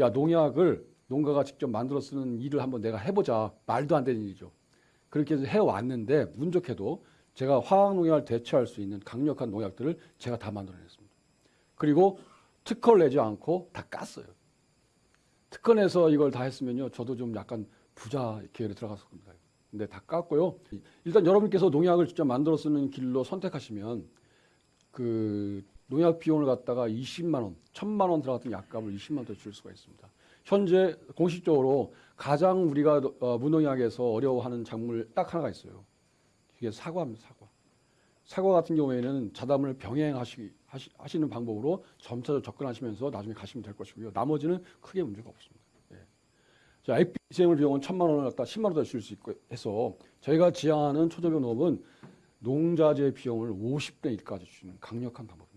야 농약을 농가가 직접 만들어 쓰는 일을 한번 내가 해보자 말도 안 되는 일이죠. 그렇게 해서 해왔는데 운 좋게도 제가 화학 농약을 대처할 수 있는 강력한 농약들을 제가 다 만들어냈습니다. 그리고 특허를 내지 않고 다 깠어요. 특허 내서 이걸 다 했으면요 저도 좀 약간 부자 계열에 들어갔을 겁니다. 근데 다 깠고요. 일단 여러분께서 농약을 직접 만들어 쓰는 길로 선택하시면 그 농약 비용을 갖다가 20만 원, 1000만 원 들어갔던 약값을 20만 원더 줄 수가 있습니다. 현재 공식적으로 가장 우리가 어, 무농약에서 어려워하는 작물 딱 하나가 있어요. 이게 사과입니다. 사과. 사과 같은 경우에는 자담을 병행하시 하시, 방법으로 점차적으로 접근하시면서 나중에 가시면 될 것이고요. 나머지는 크게 문제가 없습니다. 예. 자, IPCM을 비용은 천만 원을 갖다 10만 원더 줄 수 있고 해서 저희가 지향하는 초저병 농업은 농자재 비용을 50대 1까지 주는 강력한 방법.